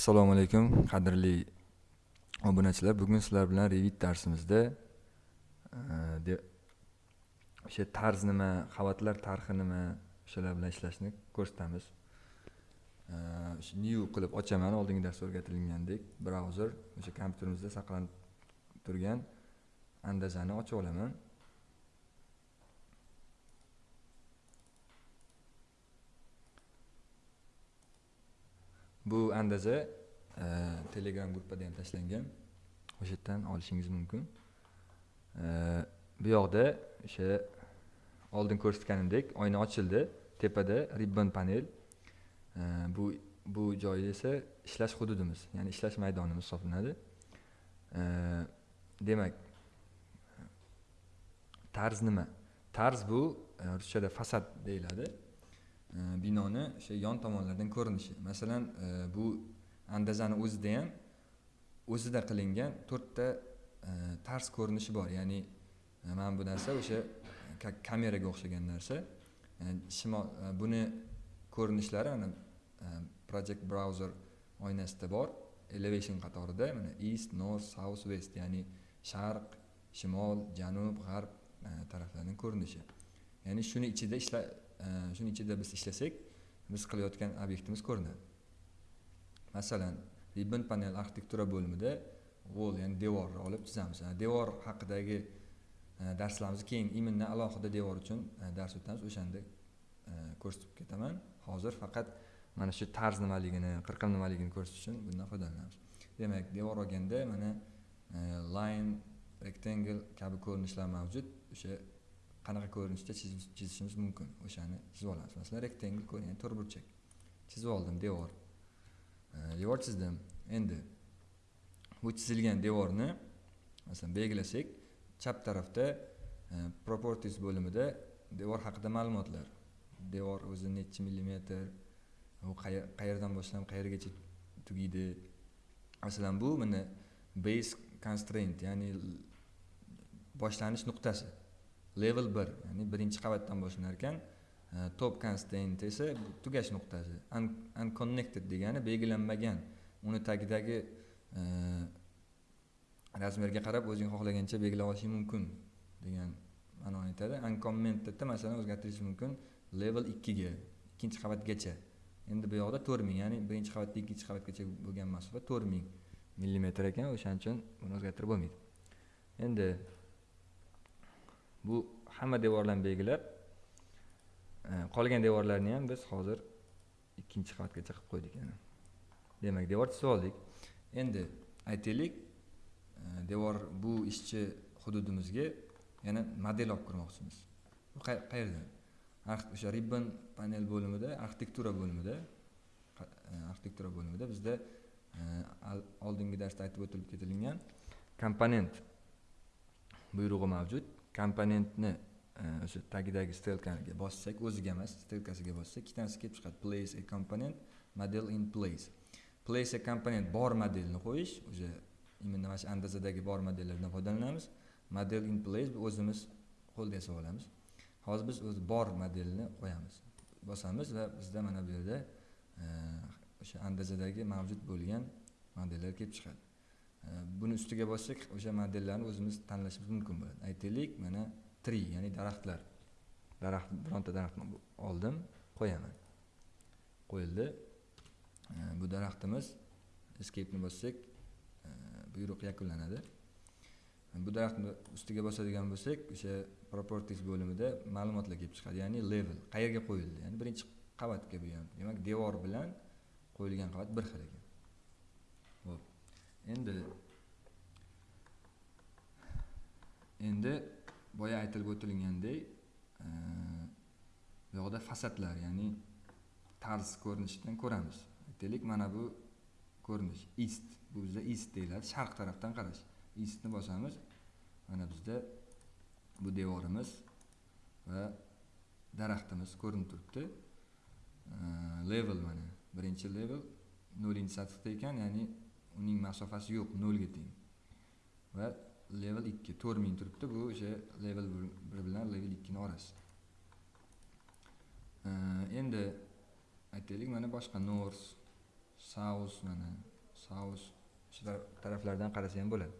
assalomu alaykum qadrli obunachilar. Bugun sizlar bilan revit darsimizda eh, o'sha tarz nima qavatlar tarixi nima o'shalar bilan ishlashni ko'rsatamiz. Eh, o'sha new qilib ochaman oldingi darsda o'rgatilgandek. Brauzer o'sha kompyuterimizda saqlanib turgan andazani ochib olaman. Bu andaza e, telegram gruppada ham tashlangan. O'sha yerdan olishingiz mumkin. E, bu yoqda o'sha oldin ko'rsatganimdek oyna ochildi. Tepada ribbon panel. E, bu bu joyi esa ishlash hududimiz ya'ni ishlash maydonimiz hisoblanadi. E, demak tarz nima? Tarz bu e, ruschada fasad deyiladi. Binoni o'sha yon tomonlardan ko'rinishi. Masalan e, bu andazani o'zida ham o'zida qilingan to'rtta e, tars ko'rinishi bor. Ya'ni e, mana bu narsa o'sha kameraga o'xshagan narsa. Shimol buni ko'rinishlari mana project browser oynasida bor. Elevation qatorida mana east north south west ya'ni sharq shimol janub g'arb taraflarning ko'rinishi. Ya'ni shuni ichida ishla shuni ichida biz ishlasak biz qilayotgan obyektimiz ko'rinadi. Masalan ribbon panel arxitektura bo'limida wall ya'ni devorni olib chizamiz. Devor haqidagi e, darslarimiz keyin именно alohida devor uchun e, dars o'tamiz. O'shanda e, ko'rsatib ketaman. Hozir faqat mana shu tarz nimaligini qirqim nimaligini ko'rsatish uchun bundan foydalanamiz. Demak devor olganda mana line rectangle kabi ko'rinishlar mavjud. O'sha qanaqa ko'rinishda chizishimiz mumkin. O'shani chizib olamiz masalan rektangl ko'ring to'rtburchak chizib oldim devor. Devor chizdim. Endi bu chizilgan devorni masalan belgilasak chap tarafda e, properties bo'limida devor haqida ma'lumotlar. Devor o'zi nechi millimetr u qayerdan boshlanib qayergacha tugaydi masalan bu mana base constraint ya'ni boshlanish nuqtasi. Level 1 ya'ni birinchi qavatdan boshlanar ekan e, top constraint esa tugash nuqtasi unconnected degani belgilanmagan. Uni tagidagi e, razmerga qarab o'zing xohlagancha belgilab olishing mumkin degan ma'noni aytadi. Uncommentedda masalan o'zgartirish mumkin level ikkiga ikkinchi qavatgacha. Endi bu yoqda to'rt ming ya'ni birinchi qavatdan ikkinchi qavatgacha bo'lgan masofa to'rt ming millimetr ekan o'shaning uchun buni o'zgartirib bo'lmaydi. Endi bu hamma devorlarni belgilab e, qolgan devorlarni ham biz hozir ikkinchi qavatgacha qilib qo'ydik yana. Demak devor chizib oldik. Endi aytaylik e, devor bu ishchi hududimizga yana model olib kirmoqchimiz. Bu qayerdan o'sha ribbon panel bo'limida arxitektura bo'limida e, arxitektura bo'limida bizda oldingi darsda aytib o'tilib ketilgan komponent buyrug'i mavjud. Komponentni e, o'sha tagidagi stelkaga bossak o'ziga emas stelkasiga bossak ikkitasi kelib chiqadi. Place a component model in place. Place a component bor modelni qo'yish o'sha именно mana shu andazadagi bor modellardan foydalanamiz. Model in place o'zimiz qo'lda yasab olamiz. Hozir biz o'zi bor modelni qo'yamiz. Bosamiz va bizda mana bu yerda e, o'sha andazadagi mavjud bo'lgan modellar kelib chiqadi. Buni ustiga bossak o'sha modellarni o'zimiz tanlashimiz mumkin bo'ladi. Aytaylik mana tree ya'ni daraxtlar. Daraxt bironta daraxtni oldim qo'yaman. Qo'yildi. Bu daraxtimiz escapeni bossak buyruq yakunlanadi. Bu daraxtni ustiga bosadigan bo'lsak o'sha properties bo'limida ma'lumotlar kelib chiqadi. Ya'ni level qayerga qo'yildi? Ya'ni birinchi qavatga bu ham demak devor bilan qo'yilgan qavat bir xil ekan. Endi endi boya aytilib o'tilgandek bu yoqda fasadlar ya'ni tarz ko'rinishidan ko'ramiz. Aytaylik mana bu ko'rinish east bu bizda east deyiladi. Sharq tarafdan qarash. Istni bosamiz. Mana bizda bu devorimiz va daraxtimiz ko'rinib turibdi. E, level mana birinchi level nolinchi sathda ekan ya'ni uning masofasi yo'q nolga teng. Va level ikki to'rt ming turibdi bu o'sha level bir bilan level ikkini orasi endi aytaylik mana boshqa north south mana south shu taraflardan qarasa ham bo'ladi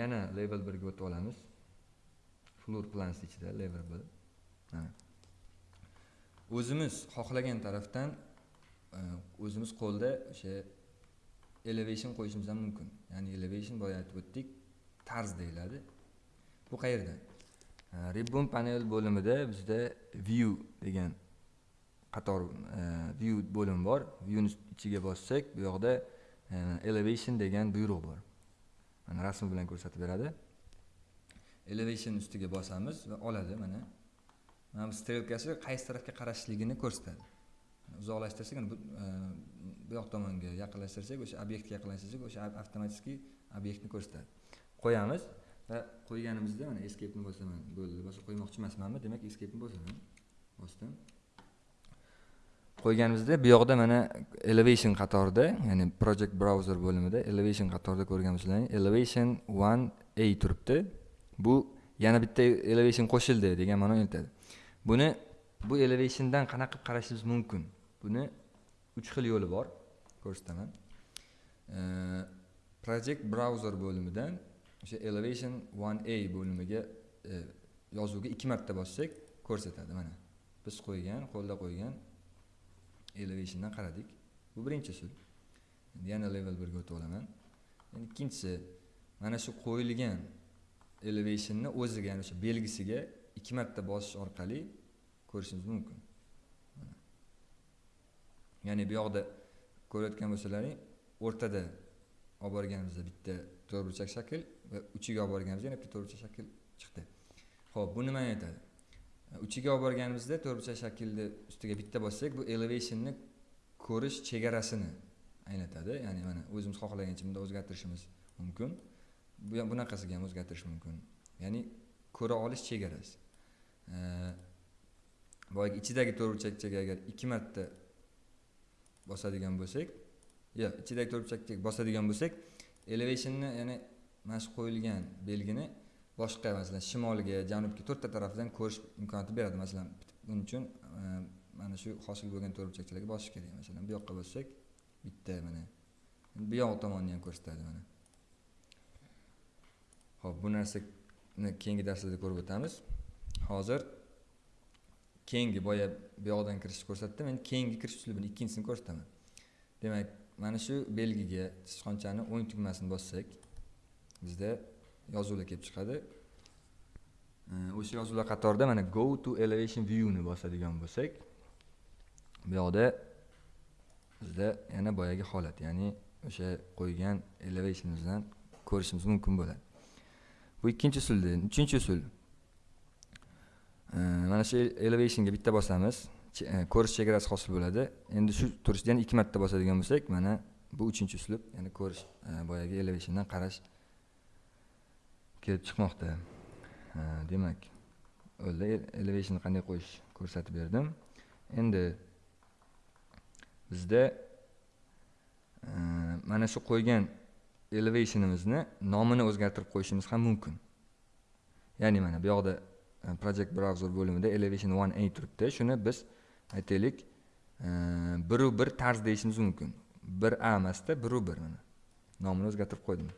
yana level birga o'tib olamiz. Floor plans ichida level bir. O'zimiz xohlagan tarafdan e, o'zimiz qo'lda o'sha elevation qo'yishimiz ham mumkin. Ya'ni elevation boya aytib o'tdik tarz deyiladi. Bu qayerda? Ribbon panel bo'limida bizda view degan qator e, view bo'limi bor. Viewni ichiga bossak bu yoqda e, elevation degan buyruq bor. Mana rasm bilan ko'rsatib beradi. Elevation ustiga bosamiz va oladi mana. Mana bu strelkasi qaysi tarafga qarashligini ko'rsatadi. Uzoqlashtirsak bu e, bu yoq tomonga yaqinlashtirsak o'sha obyektga yaqinlashtirsak o'sha avtomatik obyektni ko'rsatadi. Qo'yamiz va qo'yganimizda mana escapeni bosaman bo'ldi. Boshqa qo'ymoqchi emasmanmi? Demak escapeni bosaman. Bosdim. Qo'yganimizda bu yoqda mana elevation qatorida ya'ni project browser bo'limida elevation qatorida ko'rganmisizlar elevation one a turibdi. Bu yana bitta elevation qo'shildi degan ma'noni aytadi buni bu elevationdan qanaqa qilib qarashimiz mumkin? Buni uch xil yo'li bor ko'rsataman. Project browser bo'limidan o'sha elevation 1a bo'limiga e, yozuvga ikki marta bossak ko'rsatadi. Mana biz qo'ygan qo'lda qo'ygan elevationdan qaradik. Bu birinchi usul. Endi yana level birga o'tib olaman. Endi ikkinchisi mana shu qo'yilgan elevationni o'ziga ya'ni o'sha belgisiga ikki marta bosish orqali ko'rishimiz mumkin. Ya'ni bu yoqda ko'rayotgan bo'lsalaring o'rtada olib borganimizda bitta to'rtburchak shakl va uchiga olib borganimizda yana bitta to'rtburchak shakl chiqdi. Ho'p bu nimani aytadi. Uchiga olib borganimizda to'rtburchak shaklni ustiga bitta bossak bu elevationni ko'rish chegarasini anglatadi. Ya'ni mana o'zimiz xohlagancha bunda o'zgartirishimiz mumkin. Bu ham bunaqasiga ham o'zgartirish mumkin. Ya'ni ko'ra olish chegarasi. Boyagi ichidagi to'rtburchakchaga agar ikki marta bosadigan bo'lsak yo'q ichidagi to'rtburchakdek bosadigan bo'lsak elevationni ya'ni mana shu qo'yilgan belgini boshqa masalan shimolga janubga to'rtta tarafdan ko'rish imkoniyati beradi. Masalan buning uchun e, mana shu hosil bo'lgan to'rtburchakchalarga bosish kerak. Masalan bu yoqqa bossak bitta mana bu yoq tomonni ham ko'rsatadi mana. Ho'p bu narsani keyingi darslarda ko'rib o'tamiz. Hozir keyingi boya bu yoqdan kirishni ko'rsatdim endi keyingi kirish uslubini ikkinchisini ko'rsataman. Demak mana shu belgiga sichqonchani o'ng tugmasini bossak bizda yozuvlar kelib chiqadi. O'sha yozuvlar qatorida mana go to elevation viewni bosadigan bo'lsak bu yoqda bizda yana boyagi holat ya'ni o'sha qo'ygan elevationimizdan ko'rishimiz mumkin bo'ladi. Bu ikkinchi usulda. Uchinchi usul mana shu elevationga bitta bosamiz. E, ko'rish chegarasi hosil bo'ladi. Endi shu turishdan yana ikki marta bosadigan bo'lsak mana bu uchinchi uslub ya'ni ko'rish e, boyagi elevationdan qarash kelib chiqmoqda. E, demak o'lda elevationni qanday qo'yish ko'rsatib berdim. Endi bizda mana shu qo'ygan elevationimizni nomini o'zgartirib qo'yishimiz ham mumkin. Ya'ni mana bu yoqda Э, project browser bo'limida elevation 1a turibdi. Shuni biz aytaylik. Э, biru bir tarz deyishimiz mumkin. Bir a emasda biru bir mana. Nomini o'zgartirib qo'ydim.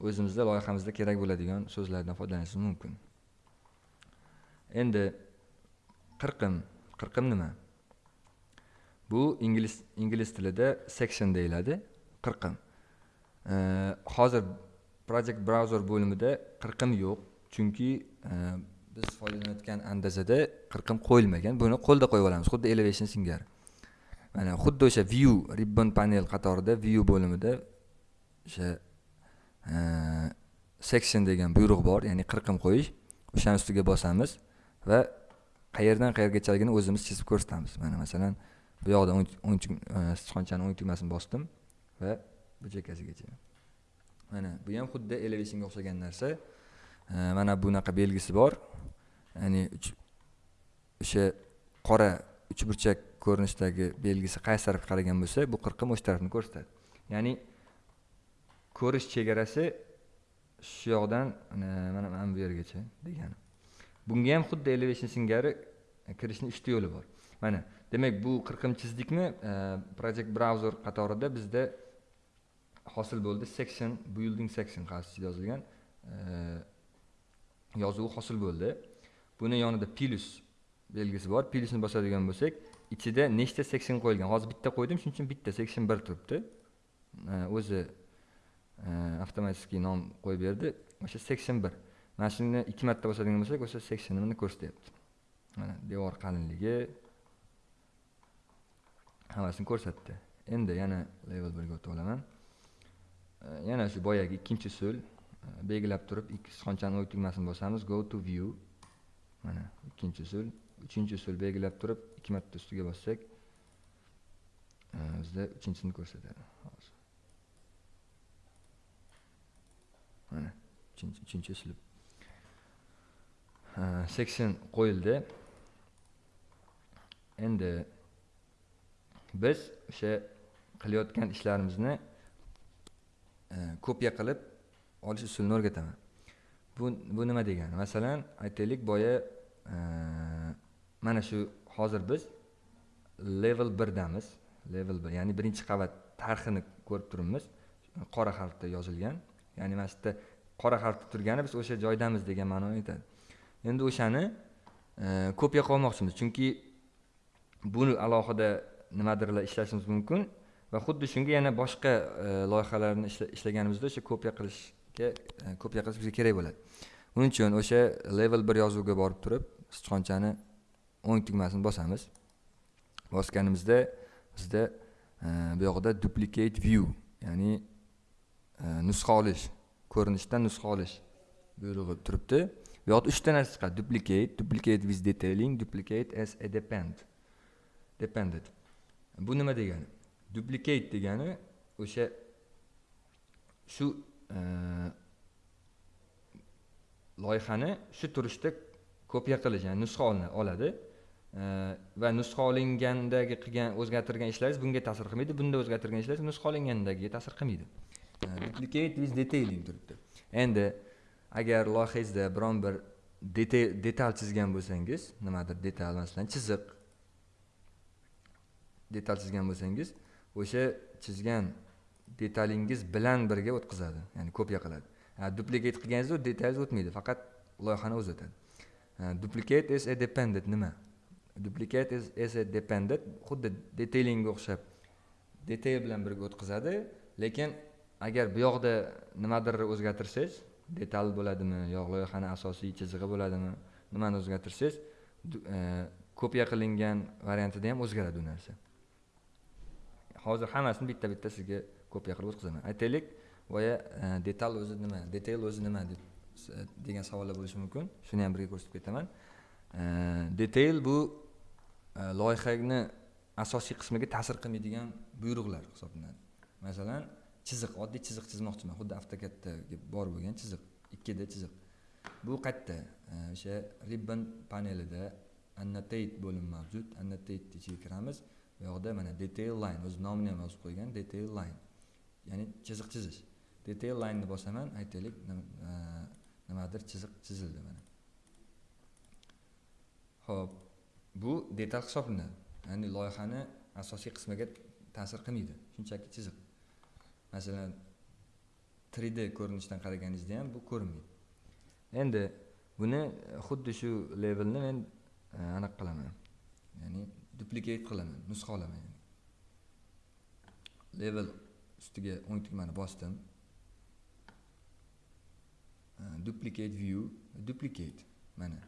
O'zimizda loyihamizda kerak bo'ladigan so'zlardan foydalanishimiz mumkin. Endi qirqim. Qirqim nima? Bu ingliz ingliz tilida section deyiladi. Qirqim. Э, hozir project browser bo'limida qirqim yo'q. Chunki e, biz foydalanayotgan andazada qirqim qo'yilmagan. Buni qo'lda qo'yib olamiz. Xuddi elevation singari. Mana xuddi o'sha view ribbon panel qatorida view bo'limida o'sha e, section degan buyruq bor. Ya'ni qirqim qo'yish. O'shani ustiga bosamiz va qayerdan qayergachaligini o'zimiz chizib ko'rsatamiz. Mana masalan bu yoqda o'ng e, sichqonchani o'ng tugmasini bosdim va bu chekkasigacha. Mana bu ham xuddi elevationga o'xshagan narsa. Э, mana bunaqa belgisi bor. Ya'ni o'sha qora uchburchak ko'rinishdagi belgisi qaysi tarafga qaragan bo'lsa bu qirqim o'sha tarafni ko'rsatadi. Ya'ni ko'rish chegarasi shu yoqdan mana mana bu yergacha degani. Bunga ham xuddi elevation singari kirishni uchta yo'li bor. Mana demak bu qirqim chizdikmi? Э, Project browser qatorida bizda hosil bo'ldi. Section building section qarshisida yozilgan. Э, yozuvi hosil bo'ldi. Buni yonida plus belgisi bor. Plusni bosadigan bo'lsak ichida nechta seksion qo'yilgan? Hozir bitta qo'ydim shuning uchun bitta section bir turibdi. O'zi e, avtomatik nom qo'yib berdi. O'sha section bir. Mana shuni ikki marta bosadigan bo'lsak o'sha seksionimni ko'rsatyapti. Mana devor qalinligi hammasini ko'rsatdi. Endi yana level birga o'tib olaman. Yana shu boyagi ikkinchi usul Э, belgilab turib ikki sichqonchani o'y tugmasini bosamiz go to view. Mana ikkinchi usul. Uchinchi usul belgilab turib ikki marta ustiga bossak e, bizda uchinchisini ko'rsatadi. Hozir mana uchinchi uslub e, seksion qo'yildi. Endi biz o'sha qilayotgan ishlarimizni e, kopiya qilib olish usulini o'rgataman. Bu bu nima degani? Masalan aytaylik boya e, mana shu hozir biz level birdamiz. Level bir ya'ni birinchi qavat tarhini ko'rib turibmiz. Qora harfda yozilgan. Ya'ni mana shu yerda qora harfda turgani biz o'sha joydamiz degan ma'noni aytadi. Endi o'shani e, kopiya qilmoqchimiz chunki buni alohida nimadirlar ishlashimiz mumkin va xuddi shunga yana boshqa e, loyihalarni ishlaganimizda o'sha kopiya qilish E, kopiya qilish bizga kerak bo'ladi. Buning uchun o'sha level bir yozuvga borib turib sichqonchani o'ng tugmasini bosamiz. Bosganimizda bizda e, bu yoqda duplicate view ya'ni e, nusxa olish ko'rinishdan nusxa olish buyrug'i turibdi. Bu yoqda uchta narsa chiqadi. Duplicate duplicate with detailing duplicate as a depend dependent bu nima degani? Duplicate degani o'sha shu loyihani shu turishda kopiya qilish ya'ni nusxa oladi. Va nusxa olingandagi qilgan o'zgartirgan ishlaringiz bunga ta'sir qilmaydi. Bunda o'zgartirgan ishlaringiz nusxa olingandagiga ta'sir qilmaydi. Duplicate with detailing turibdi. Endi agar loyihangizda biron bir detal chizgan bo'lsangiz nimadir detal masalan chiziq detal chizgan bo'lsangiz o'sha chizgan detalingiz bilan birga o'tkazadi. Ya'ni kopiya qiladi. Duplikat qilganingizda detalingiz o'tmaydi faqat loyihani o'zi o'tadi duplicate is a dependent nima? Duplicate is, is a dependent xuddi detailingga o'xshab detail bilan birga o'tkazadi lekin agar bu yoqda nimadir o'zgartirsangiz detal bo'ladimi yo loyihani asosiy chizig'i bo'ladimi nimani o'zgartirsangiz e, kopiya qilingan variantida ham o'zgaradi u narsa. Hozir hammasini bitta bitta sizga kopiya qilib o'tkazaman. Aytaylik boya e, detal o'zi nima detail o'zi nima deb e, degan savollar bo'lishi mumkin. Shuni ham birga ko'rsatib ketaman. E, detail bu loyihani asosiy qismiga ta'sir qilmaydigan buyruqlar hisoblanadi. Masalan chiziq oddiy chiziq chizmoqchiman. Xuddi avtokadga bor bo'lgan chiziq ikkida chiziq. Bu qayerda? O'sha ribbon panelida annotate bo'lim mavjud. Annotate ichiga kiramiz. Bu yoqda mana detail line o'z nomini ham yozib qo'ygan detail line. Ya'ni chiziq chizish. Detail lineni bosaman aytaylik e, nimadir chiziq chizildi mana. Ho'p bu detal hisoblanadi. Ya'ni loyihani asosiy qismiga ta'sir qilmaydi. Shunchaki chiziq. Masalan 3d ko'rinishdan qaraganingizda ham bu ko'rinmaydi. Endi buni xuddi shu levelni men e, anaqa qilaman. Ya'ni duplicate qilaman nusxalaman yani. level ustiga o'ng tugmani bosdim. Duplicate view duplicate mana.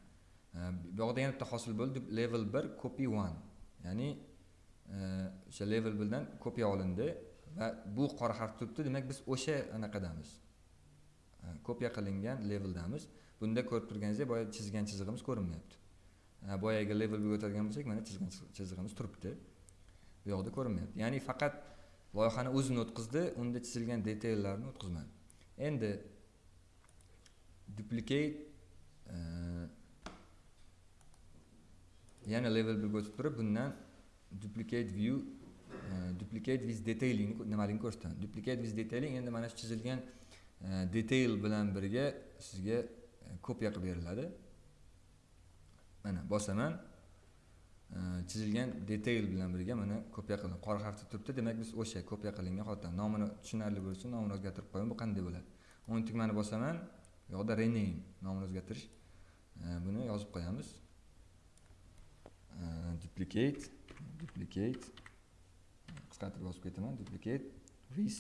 Bu yoqda yana bitta hosil bo'ldi level bir copy one. Ya'ni o'sha level birdan kopiya olindi va bu qora harf turibdi. Demak biz o'sha anaqadamiz. Kopiya qilingan leveldamiz. Bunda ko'rib turganingizdek boya chizgan chizig'imiz ko'rinmayapti. Boyagi levelga o'tadigan bo'lsak mana chizig'imiz turibdi. Bu yoqda ko'rinmayapti ya'ni faqat loyihani o'zini o'tkazdi unda chizilgan detallarni o'tkazmadi. Endi duplicate e, yana level birga o'tib turib bundan duplicate view e, duplicate with detailing nimaligini ko'rsatadi. Duplicate with detailing endi mana shu chizilgan e, detail bilan birga sizga kopiya qilib beriladi. Mana bosaman. Chizilgan detail bilan birga mana kopiya qildim. Qora harfda turibdi. Demak biz o'sha kopiya qilingan holatda nomini tushunarli bo'lishi uchun nomini o'zgartirib qo'yaman bu qanday bo'ladi? O'ng tugmani bosaman. Bu yoqda rename nomini o'zgartirish. Buni yozib qo'yamiz. Duplicate duplicate qisqartirib yozib ketaman. Duplicate with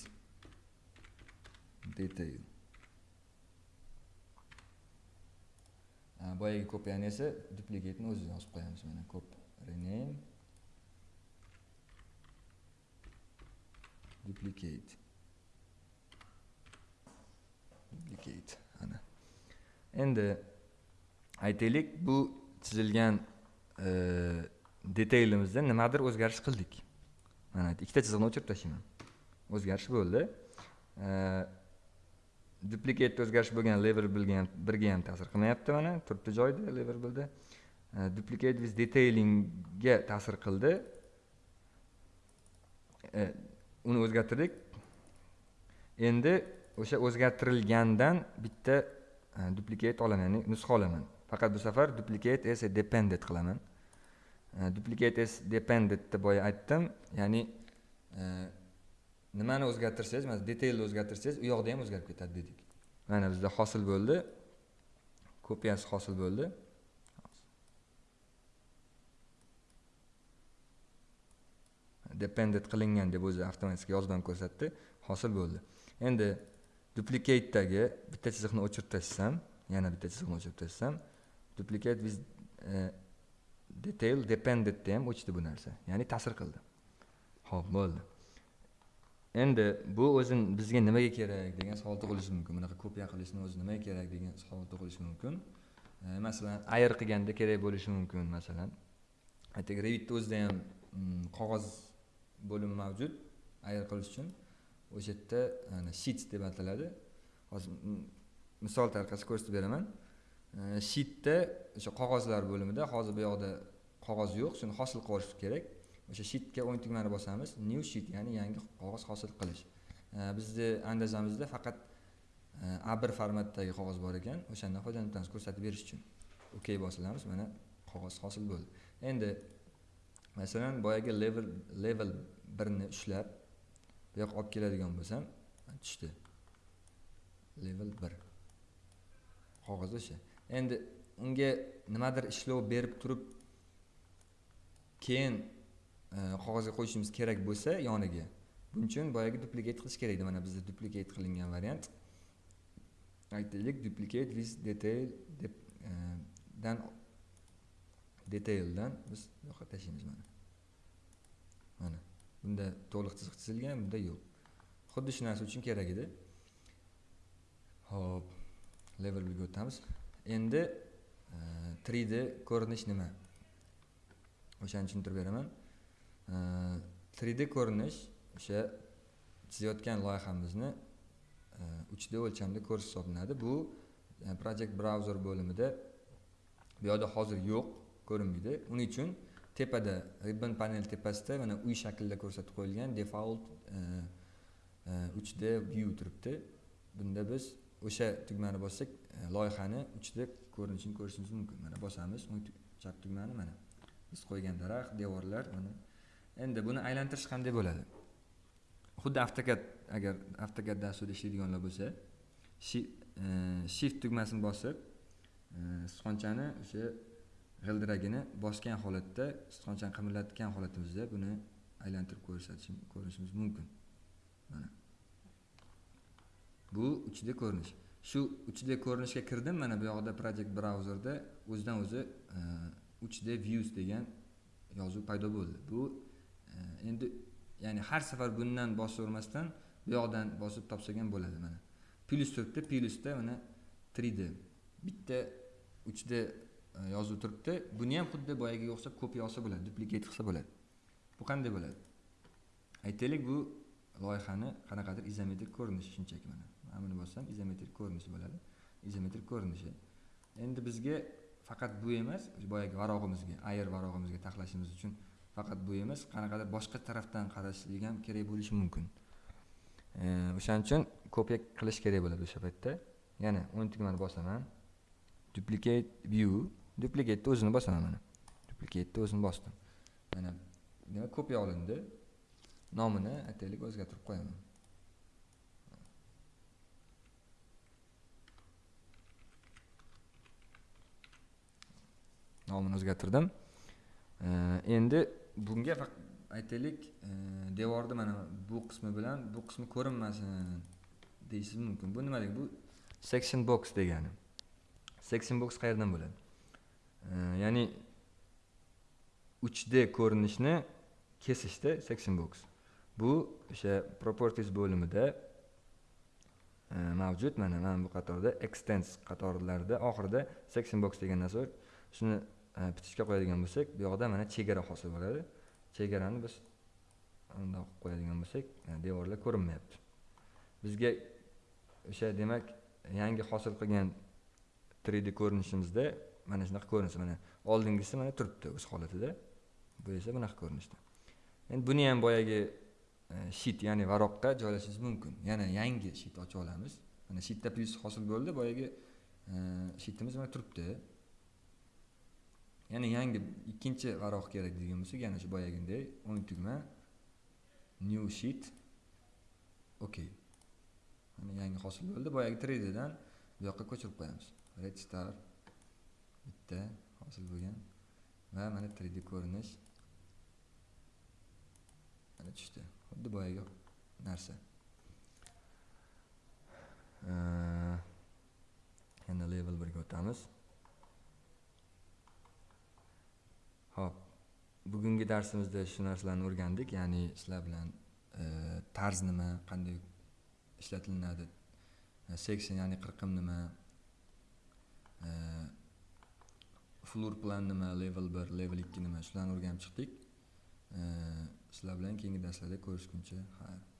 detail. Boyagi kopiyani esa duplikatni o'zidan yozib qo'yamiz. Mana kop rename. Duplicate. Duplicate ana. Endi aytaylik bu chizilgan e, detaylimizda nimadir o'zgarish qildik. Mana ikkita chiziqni o'chirib tashlayman o'zgarish bo'ldi. E, duplikatda o'zgarish bo'lgan level bilgan birga ham ta'sir qilmayapti mana turibdi joyida level e, duplicate with detailingga ta'sir qildi. E, uni o'zgartirdik. Endi o'sha o'zgartirilgandan bitta e, duplicate olaman ya'ni nusxa olaman. Faqat bu safar duplicate as dependent qilaman. Duplicate as dependentni boya aytdim ya'ni nimani o'zgartirsangiz mana detailni o'zgartirsangiz u yoqda ham o'zgarib ketadi dedik. Mana bizda hosil bo'ldi. Kopiyasi hosil bo'ldi. Dependent qilingan deb o'zi avtomatik yozib ham ko'rsatdi. Hosil bo'ldi. Endi duplicatedagi bitta chiziqni o'chirib tashlasam yana bitta chiziqni o'chirib tashlasam duplicate with uh, e, detail dependentda ham o'chdi bu narsa. Ya'ni ta'sir qildi. Ho'p bo'ldi. Endi bu o'zi bizga nimaga kerak degan savol tug'ilishi mumkin. Bunaqa kopiya qilishni o'zi nimaga kerak degan savol tug'ilishi mumkin. E, masalan ayr qilganda kerak bo'lishi mumkin masalan. E, Aytaylik revitni o'zida ham mm, qog'oz bo'limi mavjud ayr qilish uchun. O'sha yerda e, sheets deb ataladi. Hozir misol tariqasida ko'rsatib beraman. Sheetda o'sha qog'ozlar bo'limida hozir bu yoqda qog'oz yo'q shuni hosil qilish kerak. O'sha sheetga o'ng tugmani bosamiz. New sheet ya'ni yangi qog'oz hosil qilish. Bizni andazamizda faqat e, a bir formatdagi qog'oz bor ekan. O'shandan foydalanib ko'rsatib berish uchun. Ok bosilamiz. Mana qog'oz hosil bo'ldi. Endi masalan boyagi level level birni ushlab bu yoqqa olib keladigan bo'lsam tushdi. Level bir. Qog'oz o'sha. Endi unga nimadir ishlov berib turib keyin Э, qog'ozga qo'yishimiz kerak bo'lsa yoniga. Buning uchun boyagi duplicate qilish kerak edi mana bizda duplicate qilingan variant. Aytaylik duplicate list detail deb e, dan detaildan biz bu yoqqa tashlaymiz mana. Mana bunda to'liq chiziq chizilgan bunda yo'q. Xuddi shu narsa uchun kerak edi. Ho'p levelga o'tamiz. Endi e, 3d ko'rinish nima? O'shani tushuntirib beraman. 3d ko'rinish o'sha chizayotgan loyihamizni e, 3d o'lchamda ko'rish hisoblanadi. Bu e, project browser bo'limida bu yoqda hozir yo'q ko'rinmaydi. Uning uchun tepada ribbon panel tepasida mana uy shaklida ko'rsatib qo'yilgan default e, 3d view turibdi. Bunda biz o'sha tugmani bossak loyihani 3d ko'rinishini ko'rishimiz mumkin. Mana bosamiz chap tugmani mana. Biz qo'ygan daraxt devorlar mana endi buni aylantirish qanday bo'ladi xuddi avtokad agar avtokad dasturida ishlaydiganlar bo'lsa e, shift tugmasini bosib e, sichqonchani o'sha g'ildiragini bosgan holatda sichqonchani qimirlatgan holatimizda buni aylantirib ko'rsatish ko'rinishimiz mumkin. Mana. Bu 3D ko'rinish. Shu 3D ko'rinishga kirdim mana bu yoqda project brauzerda o'zidan o'zi e, 3D views degan yozuv paydo bo'ldi. Bu endi ya'ni har safar bundan bosavermasdan bu yoqdan bosib topsak ham bo'ladi mana. Plyus turibdi plyusda mana 3d bitta 3d e, yozuv turibdi. Buni ham xuddi boyagiga o'xshab kopiya olsa bo'ladi duplikat qilsa bo'ladi. Bu qanday bo'ladi? Aytaylik bu loyihani qanaqadir izometrik ko'rinishi shunchaki mana. Mana buni bossam izometrik ko'rinishi bo'ladi. Izometrik ko'rinishi. Endi bizga faqat bu emas boyagi varog'imizga ayer varog'imizga taxlashimiz uchun faqat bu emas qanaqadir boshqa tarafdan qarashlik ham kerak bo'lishi mumkin. E, o'shaning uchun kopiya qilish kerak bo'ladi o'sha paytda. Yana o'n tugmani bosaman. Duplicate view. Duplicateni o'zini bosaman mana. Duplicateni o'zini bosdim. Mana demak kopiya olindi. Nomini aytaylik o'zgartirib qo'yaman. Nomini o'zgartirdim. E, endi bunga faqat aytaylik e, devorni mana bu qismi bilan bu qismi ko'rinmasin e, deyishingiz mumkin. Bu nima degani bu section box degani. Section box qayerdan bo'ladi? E, ya'ni 3d ko'rinishni kesishda section box. Bu o'sha properties bo'limida mavjud. Mana mana bu qatorda extends qatorlarida oxirida section box degan narsa bor. Shuni E, bitishga qo'yadigan bo'lsak bu yoqda mana chegara hosil bo'ladi. Chegarani biz undoq qilib qo'yadigan bo'lsak e, devorlar ko'rinmayapti. Bizga o'sha demak yangi hosil qilgan 3d ko'rinishimizda mana shunaqa ko'rinsa mana oldingisi mana turibdi o'z holatida. Bu esa bunaqa ko'rinishda. Endi buni ham boyagi e, shit ya'ni varoqqa joylashingiz mumkin. Yana yangi shit ochib olamiz. Mana shitda plyus hosil bo'ldi boyagi shitimiz mana turibdi. Ya'ni yangi ikkinchi varoq kerak degan bo'lsak yana shu boyagiday o'ng tugma new sheet. Ok. Mana yangi hosil bo'ldi. Boyagi 3 bu yoqqa ko'chirib qo'yamiz. Red star bitta hosil bo'lgan va mana 3d ko'rinish mana tushdi. Xuddi boyagi narsa. Yana level birga o'tamiz. Ho'p. Bugungi darsimizda shu narsalarni o'rgandik ya'ni sizlar bilan e, tarz nima qanday ishlatilinadi e, section ya'ni qirqim nima e, floor plan nima level bir level ikki nima shularni o'rganib chiqdik. Sizlar bilan keyingi darslarda ko'rishguncha xayr